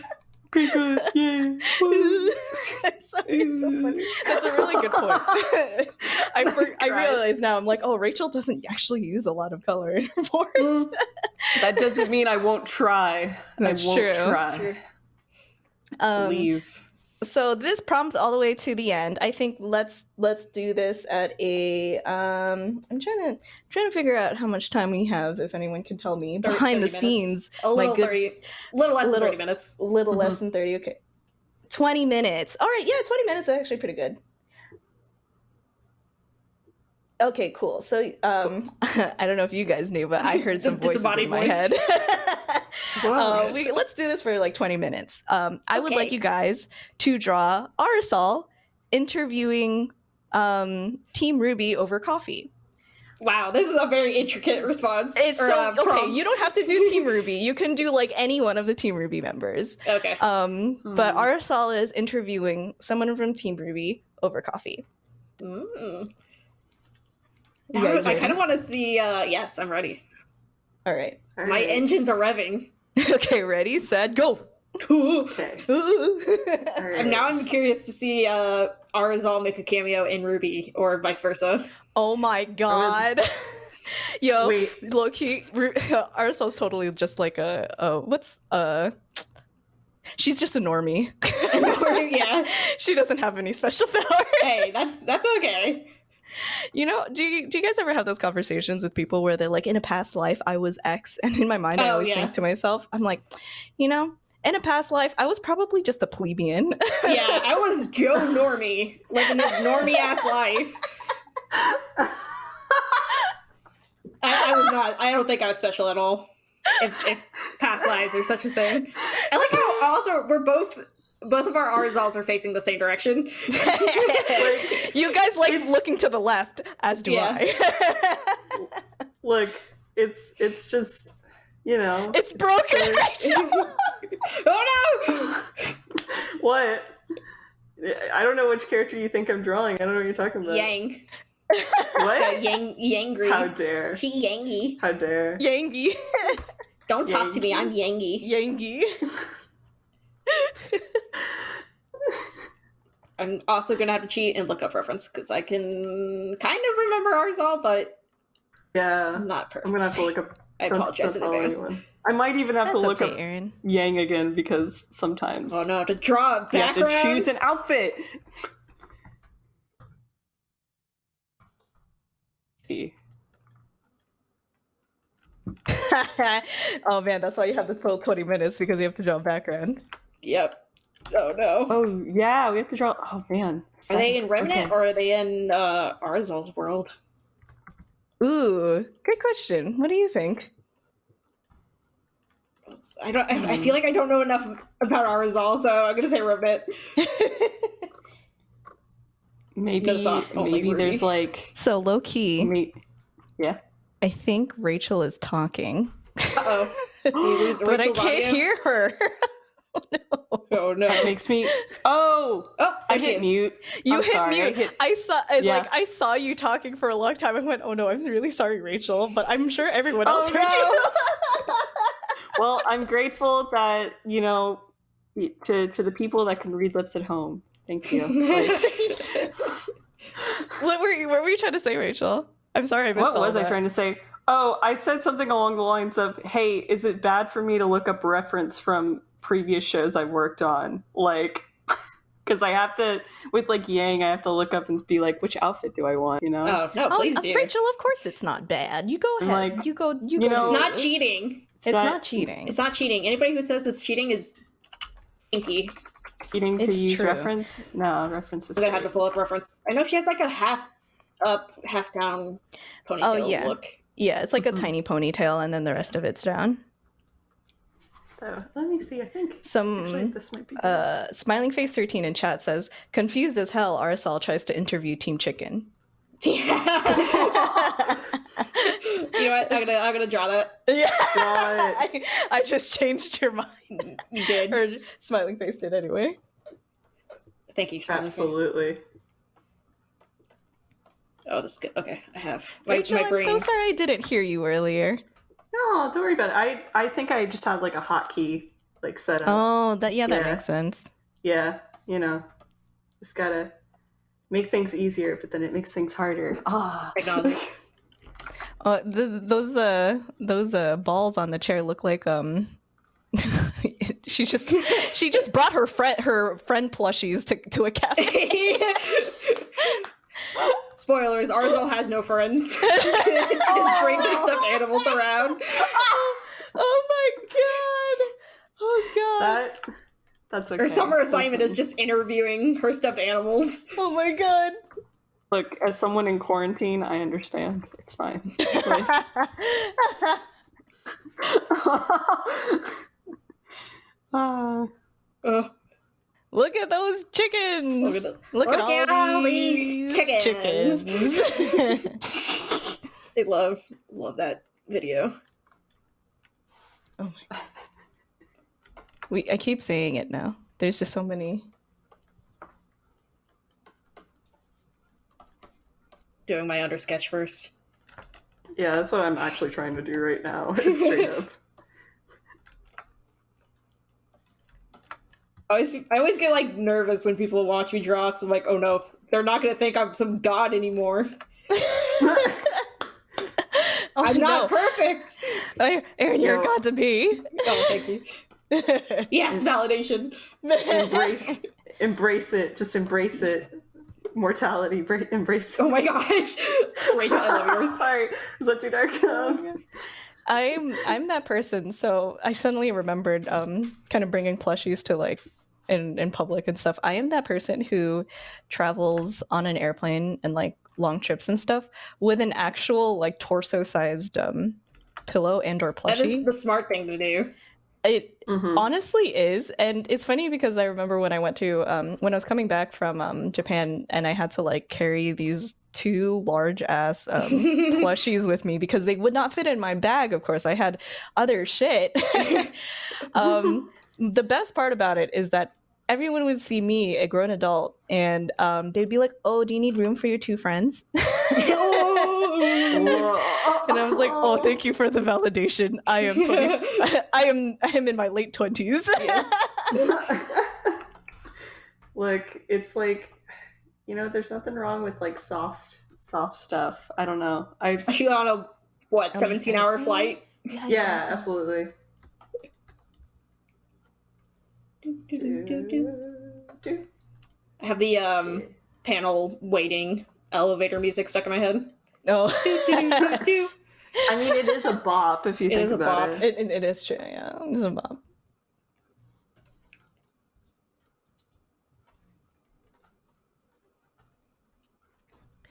Okay. Good. Yay. Woo. That's so- it's so. That's a really good point. I for, I realize now. I'm like, oh, Rachel doesn't actually use a lot of color in her boards. Mm. that doesn't mean I won't try. That's I won't true. try. True. Um, Leave. So this prompt all the way to the end. I think let's let's do this at a. Um, I'm trying to trying to figure out how much time we have. If anyone can tell me Thir- behind the minutes. scenes, A little good- thirty, little less little- than thirty minutes. a little less Mhm. than thirty. Okay, twenty minutes. All right, yeah, twenty minutes is actually pretty good. Okay, cool. So, um, I don't know if you guys knew, but I heard some voices in my voice. head. Uh, we, let's do this for like 20 minutes. Um, I would like you guys to draw Arizal interviewing um, Team RWBY over coffee. Wow, this is a very intricate response. It's or, so uh, okay. You don't have to do Team RWBY. You can do like any one of the Team RWBY members. Okay. Um, but Hmm. Arizal is interviewing someone from Team RWBY over coffee. Mm. You Now guys I ready? kind of want to see. Uh, yes, I'm ready. All right. All My engines are revving. okay. Ready? Set. Go. Okay. All right. And now I'm curious to see uh, Arizal make a cameo in RWBY or vice versa. oh my god. Yo, Wait. low key, Arizal's totally just like a, a what's uh she's just a normie. yeah. she doesn't have any special powers. Hey, that's that's okay. You know, do you, do you guys ever have those conversations with people where they're like, in a past life, I was X, and in my mind, I Oh, always yeah. think to myself, I'm like, you know, in a past life, I was probably just a plebeian. Yeah, I was Joe Normie, living this normie ass life. I, I was not. I don't think I was special at all. If, if past lives are such a thing. I like how also we're both both of our Arizals are facing the same direction. you guys like It's- looking to the left, as do Yeah. I. Look, it's it's just you know it's broken, Rachel. oh no! what. I don't know which character you think I'm drawing. I don't know what you're talking about. Yang. What? Uh, yang Yangry. How dare? She Yangy. How dare? Yangi. Don't talk to me, I'm Yangy. Yangi. I'm also gonna have to cheat and look up reference because I can kind of remember Arizal, but Yeah, I'm not perfect. I'm gonna have to look up. I apologize in advance. anyone. I might even have That's to look okay, up Aaron. Yang again because sometimes Oh no, to draw a you have background. to choose an outfit. see. oh man, that's why you have the full 20 minutes because you have to draw a background. Yep. Oh no. Oh yeah, we have to draw. Oh man, Are they in Remnant Okay. or are they in uh, Arizal's world? Ooh, good question. What do you think? I don't. I, I feel like I don't know enough about Arizal, so I'm gonna say Remnant. Maybe No thoughts, only maybe there's like so low key, may- yeah. I think Rachel is talking, Uh oh. but I can't audio? hear her. oh, no. Oh no. That makes me. Oh, Oh, I hit mute. You I'm hit sorry, I mute. hit- I saw, I- Yeah. like, I saw you talking for a long time. I went, "Oh no, I'm really sorry, Rachel," but I'm sure everyone else Oh, heard you. Well, I'm grateful that you know to to the people that can read lips at home. Thank you. Like, what were you? What were you trying to say, Rachel? I'm sorry, I missed what was I trying to say? Oh, I said something along the lines of, "Hey, is it bad for me to look up reference from previous shows I've worked on?" Like, because I have to with like Yang, I have to look up and be like, "Which outfit do I want?" You know. Oh no, Oh, please uh, do. Rachel, of course it's not bad. You go ahead. like, you go. You, you go. know- It's not cheating. It's not, cheating. It's not cheating. Anybody who says it's cheating is stinky. Cheating to It's use true. reference? No, reference is I'm gonna have to pull up reference. I know she has like a half up, half down ponytail Oh, yeah. look. Yeah, it's like Mhm. a tiny ponytail, and then the rest of it's down. So, let me see. I think actually Some this might be. uh, smiling face thirteen in chat says, "Confused as hell." Arizal tries to interview Team Chicken. you know what? I'm gonna I'm gonna draw that. yeah, Draw I, I just changed your mind. You did. or smiling face did anyway. Thank you. Smiley face. Absolutely. Oh, this is good. Okay, I have my, Rachel, my brain. I'm so sorry I didn't hear you earlier. No, don't worry about it. I I think I just had like a hotkey like set up. Oh, that yeah, that Yeah. makes sense. Yeah, you know, just gotta make things easier, but then it makes things harder. Ah, Technology. Uh, those uh those uh balls on the chair look like um. she just she just brought her friend her friend plushies to to a cafe. Spoilers: Arizal has no friends. she just brings her stuffed animals around. oh my god! Oh god! that that's okay. Her summer assignment is just interviewing her stuffed animals. oh my god! look. As someone in quarantine, I understand. It's fine. Like- Ah, Ugh. Look at those chickens! Look at the- Look, Look at all, these, chickens. chickens. I love love that video. oh my god. We I keep saying it now. There's just so many. Doing my under sketch first. yeah, that's what I'm actually trying to do right now. is Straight up. I always I always get like nervous when people watch me draw. 'cause I'm like, oh no, they're not gonna think I'm some god anymore. Oh, I'm not no. perfect. Oh, Aaron, you're a god to be. Oh, thank you. Yes, validation. embrace, embrace it. Just embrace it. Mortality, bra- embrace it. Oh my gosh. Rachel, I love yours. Sorry, is that too dark? Um, I'm I'm that person. So I suddenly remembered um kind of bringing plushies to like in in public and stuff. I am that person who travels on an airplane and like long trips and stuff with an actual like torso sized um pillow and or That is the smart thing to do. It Mhm. honestly is and it's funny because i remember when i went to um when i was coming back from um japan and i had to like carry these two large ass um plushies with me because they would not fit in my bag of course i had other shit um the best part about it is that everyone would see me a grown adult and um they'd be like oh do you need room for your two friends and I was like, "Oh, thank you for the validation. I am 20. I am I am in my late 20s." Look, it's like, you know, there's nothing wrong with like soft, soft stuff. I don't know. I Especially on a what 17 hour yeah. flight. yeah, absolutely. I have the um panel waiting elevator music stuck in my head. Oh, I mean, it is a bop if you It think is a about bop. it. it, it, it is true. Yeah, it's a bomb.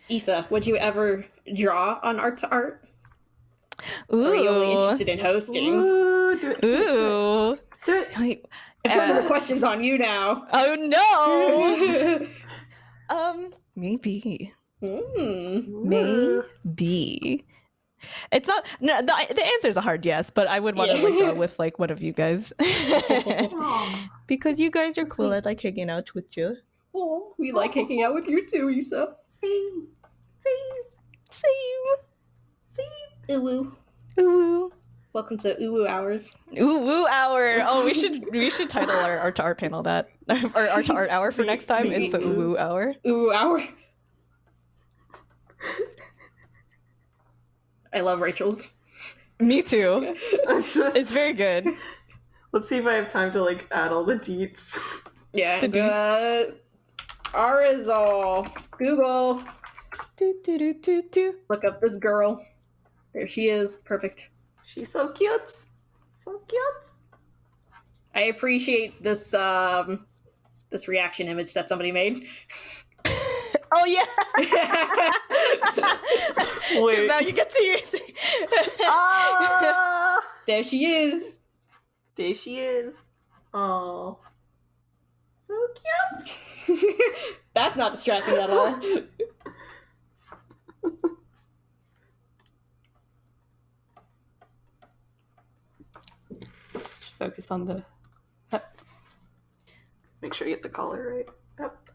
Issa, would you ever draw on art to art? Ooh, Or are you only interested in hosting? Ooh, do it. do it, ooh. Do it. Wait, I'm putting Uh, the questions on you now. oh no. um, maybe, Hmm. maybe. It's not. No, the, the answer is a hard yes, but I would want to like Yeah. draw with like one of you guys because you guys are cool. I like hanging out with you. Oh, we like hanging out with you too, Issa. Same. Same. Same, same. Ooh woo. Ooh. Welcome to Ooh Woo Hours. Ooh woo hour. Oh, we should we should title our art to art panel that our art to art hour for next time. It's the ooh woo hour. Ooh Woo Hour. I love Rachel's. Me too. It's just. It's very good. Let's see if I have time to like add all the deets. Yeah. The The Arizal. Google. Do, do, do, do, do. Look up this girl. There she is. Perfect. She's so cute. So cute. I appreciate this um this reaction image that somebody made. Oh yeah. Wait. now you get to use it. Ah! there she is. there she is. Oh. So cute. That's not distracting at all. Focus on the. Yep. Make sure you get the collar right. Yep.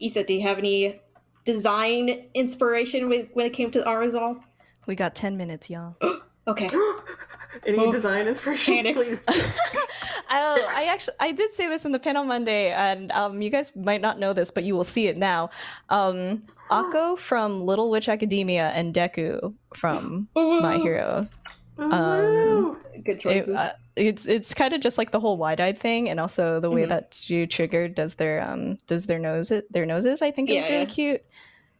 Issa, do you have any design inspiration when when it came to Arizal? we got ten minutes, y'all. Okay. Any Oh. design inspiration, Panics. please? I, I actually I did say this in the panel Monday, and um, you guys might not know this, but you will see it now. Um, Akko from Little Witch Academia and Deku from My Hero. Woo! Good It, uh, it's it's kind of just like the whole wide-eyed thing, and also the way Mhm. that you triggered does their um does their nose their noses. I think is Yeah, really yeah. cute.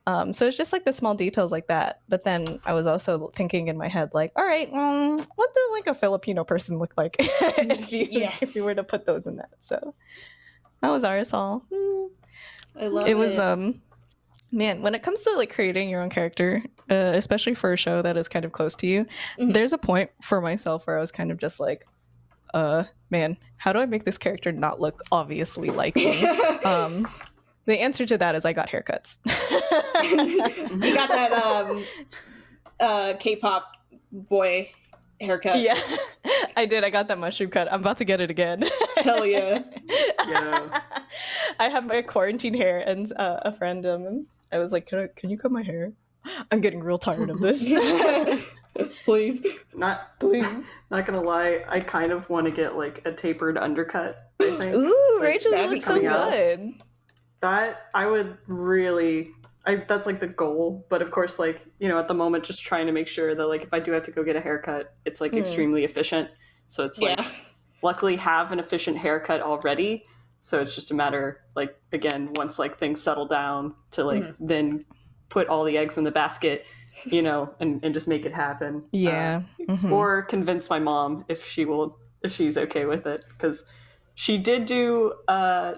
Um, so it's just like the small details like that. But then I was also thinking in my head, like, all right, um, what does like a Filipino person look like if you Yes. if you were to put those in that? So that was Arizal. Hmm. I love it. It was um, man, when it comes to like creating your own character, uh, especially for a show that is kind of close to you, Mhm. there's a point for myself where I was kind of just like, uh, man, how do I make this character not look obviously like me? um, the answer to that is I got haircuts. you got that um uh K-pop boy haircut. yeah, I did. I got that mushroom cut. I'm about to get it again. Hell yeah. Yeah. I have my quarantine hair, and uh, a friend, um, I was like, can, I, can you cut my hair? I'm getting real tired of this. Please. Not Please. not gonna lie, I kind of want to get like a tapered undercut. I think Ooh, Like, Rachel, you that'd look so coming out. good. that I would really. I, that's like the goal, but of course, like you know, at the moment, just trying to make sure that like if I do have to go get a haircut, it's like Mm. extremely efficient. So it's like luckily have an efficient haircut already so it's just a matter like again once like things settle down to like Mm-hmm. then put all the eggs in the basket you know and, and just make it happen Yeah. Uh, Mhm. or convince my mom if she will if she's okay with it because she did do uh,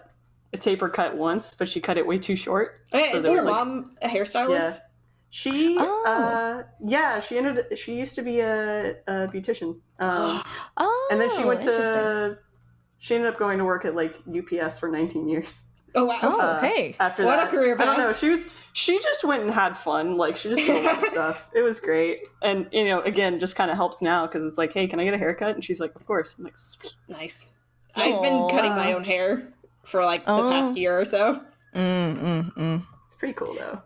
a taper cut once but she cut it way too short Okay, So is your like- mom a hairstylist? yeah She, Oh. uh, yeah, she ended. She used to be a, a beautician, um, Oh, and then she went to. She ended up going to work at like UPS for 19 years. Oh wow. Oh, uh, hey. After What a that, career I don't know. She was. She just went and had fun. Like she just did a lot of stuff. It was great, and you know, again, just kind of helps now because it's like, hey, can I get a haircut? And she's like, of course. I'm like, sweet. Nice. I've been cutting my own hair for like the Oh. past year or so. Mm, mm, mm. It's pretty cool though.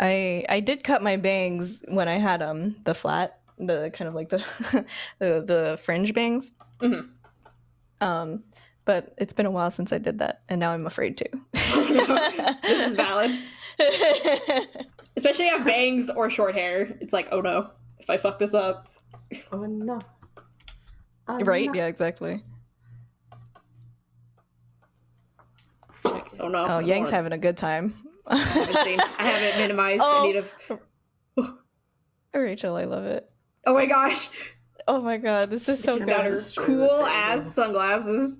I I did cut my bangs when I had um the flat, the kind of like the the, the fringe bangs. Mhm. Um, but it's been a while since I did that, and now I'm afraid to. This is valid. Especially if you have bangs or short hair. It's like, oh no, if I fuck this up. Oh no. Oh, right? no. Yeah, exactly. Oh no. Oh, I Yang's wanna- having a good time. I haven't seen. I haven't minimized Oh. any of. Rachel, I love it. Oh my gosh, Oh my god, this is so she's got her cool table. ass sunglasses.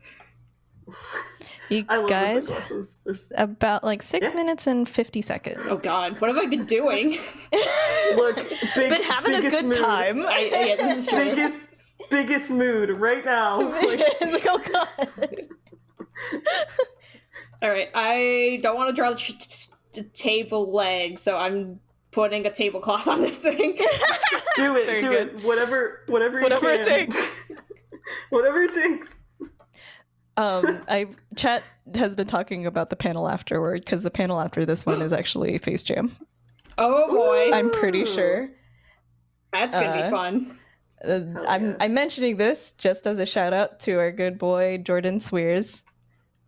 You guys, the sunglasses. There's- about like six Yeah. minutes and fifty seconds. Oh god, what have I been doing? Look, big, Been having a biggest good mood. time. I, yeah, this is true. Biggest, biggest mood right now. Like, like, oh god. All right, I don't want to draw the, t- t- t- table leg, so I'm putting a tablecloth on this thing. do it, Very do good. it. Whatever, whatever, you Whatever it takes. whatever it takes. Um, I chat has been talking about the panel afterward because the panel after this one is actually Face Jam. oh boy, I'm pretty sure. that's gonna uh, be fun. Uh, Hell I'm yeah. I'm mentioning this just as a shout out to our good boy Jordan Cwierz,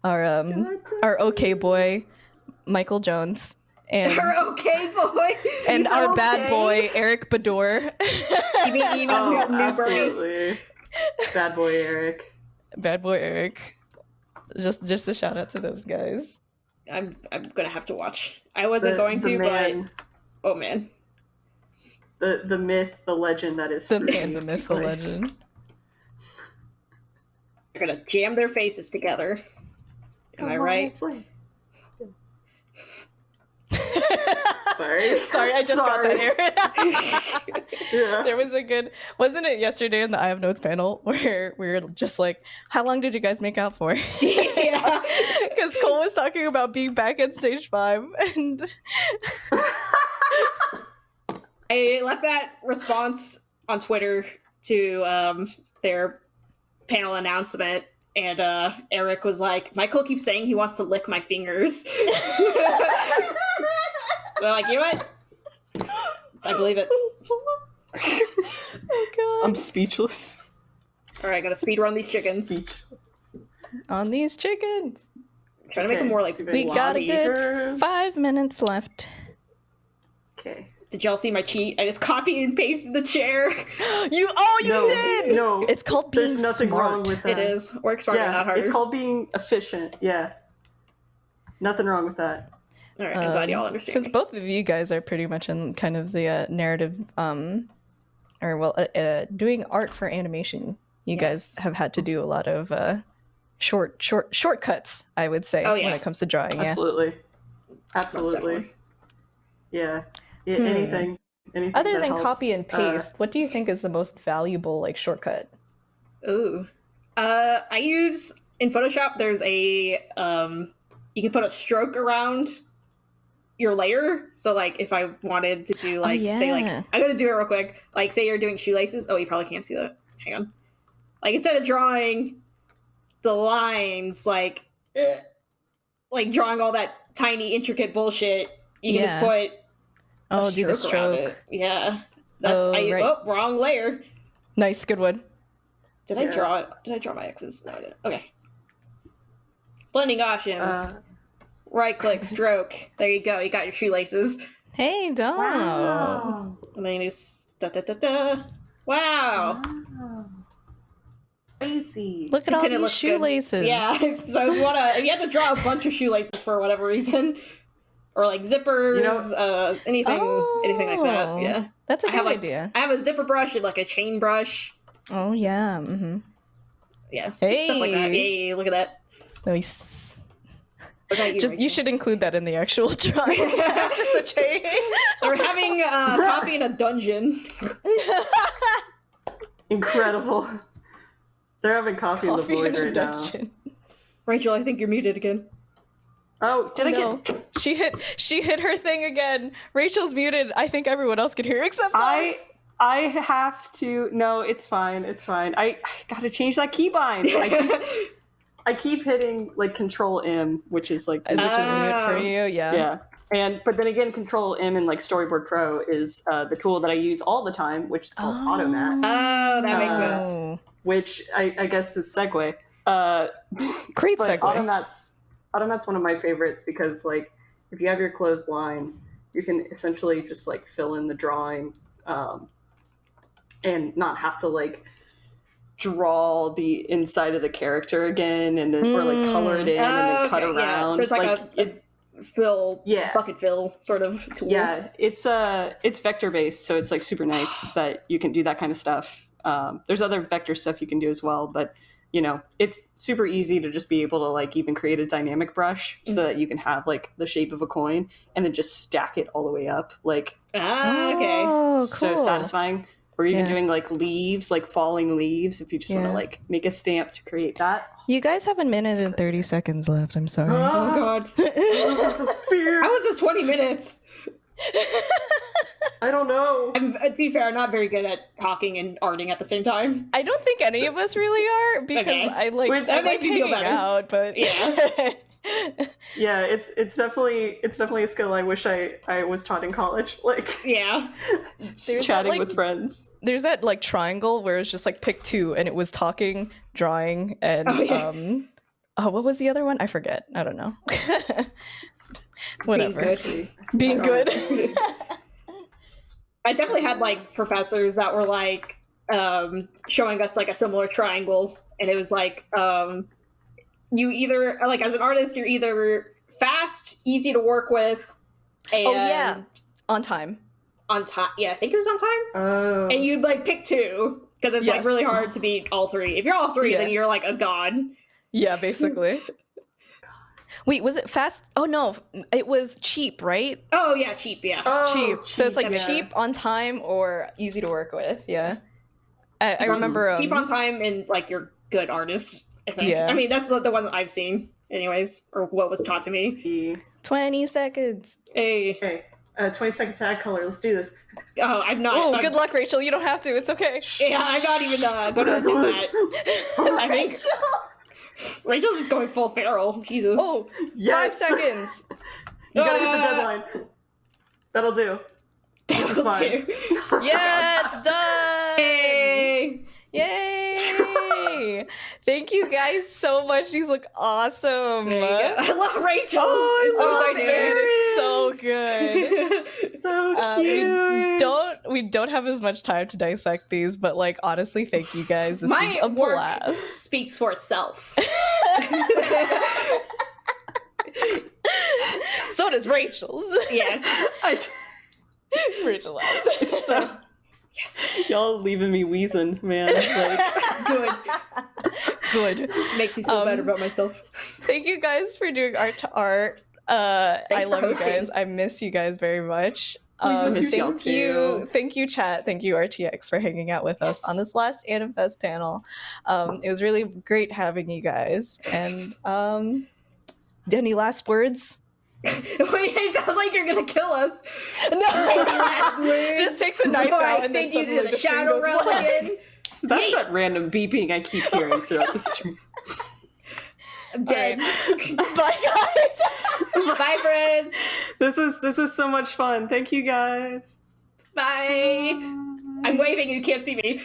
our um our okay boy Michael Jones, and You're okay, boy. and He's our bad boy Eric Bador. You mean, you mean Oh, New Bernie? absolutely. Bad boy Eric. bad boy Eric. Just just a shout out to those guys. I'm I'm gonna have to watch. I wasn't The- going the to, man, but oh man, the the myth, the legend that is The Fruity. man, the myth, the legend. they're gonna jam their faces together. Am I come on, right? it's like- Sorry. Sorry, I just Sorry. got that, Aaron. Yeah. there was a good, wasn't it yesterday in the I have notes panel where we were just like, how long did you guys make out for? yeah. Because Cole was talking about being back at stage five, and I left that response on Twitter to um, their panel announcement, and uh, Eric was like, "Michael keeps saying he wants to lick my fingers." They're like, "You know what? I believe it." oh god, I'm speechless. All right, gotta speed run these chickens. Speechless. on these chickens. Trying to make them more like. We got a good five minutes left. Okay. Did y'all see my cheat? I just copied and pasted the chair. You oh you no, did. No, It's called being there's nothing smart. wrong with that. It is work smarter, yeah, not harder. it's called being efficient. Yeah. Nothing wrong with that. All right, I'm glad Um, y'all understand. Since me. both of you guys are pretty much in kind of the uh, narrative, um, or well, uh, uh, doing art for animation, you guys have had to do a lot of uh, short, short, shortcuts. I would say Oh, when it comes to drawing. Yeah. Absolutely. Most Absolutely. Yeah. yeah Hmm. Anything. Anything. Other than helps, copy and uh, paste, what do you think is the most valuable like shortcut? Ooh. Uh, I use in Photoshop. There's a um, you can put a stroke around your layer. So like, if I wanted to do like, say like. I'm gonna do it real quick. Like, say you're doing shoelaces. Oh, you probably can't see that. Hang on. Like instead of drawing the lines, like, ugh, like drawing all that tiny intricate bullshit, you can just put a Oh, do the stroke around stroke. it. Yeah. That's Oh, I right. oh wrong layer. Nice, good one. Did I draw it? Did I draw my X's? No, I didn't. Okay. Blending options. Uh, right click, stroke. There you go. You got your shoelaces. Hey, dog. wow. And then you just da da da da. Wow. Wow. Crazy. Look at all these looks good. shoelaces. Yeah. so if you wanna, if you have to draw a bunch of shoelaces for whatever reason, or like zippers, You know- uh, anything, anything like Oh. that. Yeah. That's a I good have, like- idea. I have a zipper brush and like a chain brush. Oh yeah. Mm-hmm. Yeah. Stuff like that. Hey. Look at that. Nice. What you, Just you should include that in the actual drawing. Just a chain. They're having uh, coffee in a dungeon. Incredible. They're having coffee, in the Coffee void in a right now. dungeon. Rachel, I think you're muted again. Oh, did I No. get? She hit she hit her thing again. Rachel's muted. I think everyone else can hear except I us. I have to. No, it's fine. It's fine. I, I gotta change that keybind. I keep, I keep hitting like Control M, which is like Which is mute for Oh. you, yeah. yeah. And but then again, Control M in like Storyboard Pro is uh, the tool that I use all the time, which is called Automat, Oh, that makes Uh, sense. Oh. which I, I guess is segue. Uh, Great but segue. Automat's Automat's one of my favorites because like if you have your closed lines, you can essentially just like fill in the drawing um, and not have to like draw the inside of the character again and then or like color it in and Oh, then cut okay, yeah. around. So it's like, a, it- fill, yeah. bucket fill sort of tool. Yeah, it's uh it's vector based, so it's like super nice that you can do that kind of stuff. Um, there's other vector stuff you can do as well, but you know, it's super easy to just be able to like even create a dynamic brush so that you can have like the shape of a coin and then just stack it all the way up. Like Ah, okay. Oh, so cool. satisfying. Or even Yeah. doing like leaves, like falling leaves, if you just want to like make a stamp to create that. You guys have a minute and 30 seconds left. I'm sorry. Oh god. Fear. How was this 20 minutes? I don't know. I'm, uh, to be fair, I'm not very good at talking and arting at the same time. I don't think any of us really are because Okay. I like I that like makes me feel hanging better. out, but Yeah. Yeah, it's it's definitely it's definitely a skill I wish I I was taught in college. Like Yeah. just There's that, chatting like- with friends. there's that like triangle where it's just like pick two and it was talking, drawing, and Oh, yeah. um oh what was the other one? I forget. I don't know. Whatever. Being good. Being good. I definitely had like professors that were like um, showing us like a similar triangle, and it was like um, you either like as an artist, you're either fast, easy to work with, and oh yeah. On time. on time. Yeah, I think it was on time. Oh. And you'd like pick two because it's like really hard to beat all three. If you're all three, Yeah. then you're like a god. Yeah, basically. Wait, was it fast? Oh no, it was cheap, right? Oh yeah, cheap. Yeah. Oh, cheap. So it's like that cheap on time or easy to work with. Yeah. I, I remember. Um, keep on time and like you're good artists. I think. Yeah. I mean, that's the, the one that I've seen, anyways, or what was taught to me. 20 seconds. Hey, Okay. Uh, 20 seconds tag color. Let's do this. oh, I'm not. Oh, good luck, Rachel. You don't have to. It's okay. Yeah, I'm not even uh, going to attempt that. I think Rachel's just going full feral. Jesus. Oh, yes. five seconds. You gotta hit the Ah. deadline. That'll do. That'll fine. do. Yeah, it's done. Hey. Yay! Thank you guys so much. These look awesome. There you go. I love Rachel's. Oh, I It's so love Oh, it's so good. So uh, we cute. don't we don't have as much time to dissect these, but like honestly, thank you guys. This My is a work blast. speaks for itself. so does Rachel's. yes. I, Rachel laughs. so, y'all leaving me wheezing, man. Like, Good. Good. Makes me feel Um, better about myself. Thank you guys for doing art to art. Uh, I love you guys. I miss you guys very much. Um, thank you, thank you, chat. Thank you, RTX, for hanging out with us on this last Animfest panel. Um, it was really great having you guys. And um, any last words? It sounds like you're gonna kill us. No, last words? just take the knife Before out I and then send you to the, shadow realm again. So that's that random beeping I keep hearing throughout the stream. I'm dead. Bye, guys. Bye, friends. This was this was so much fun. Thank you guys. Bye. I'm waving. You can't see me.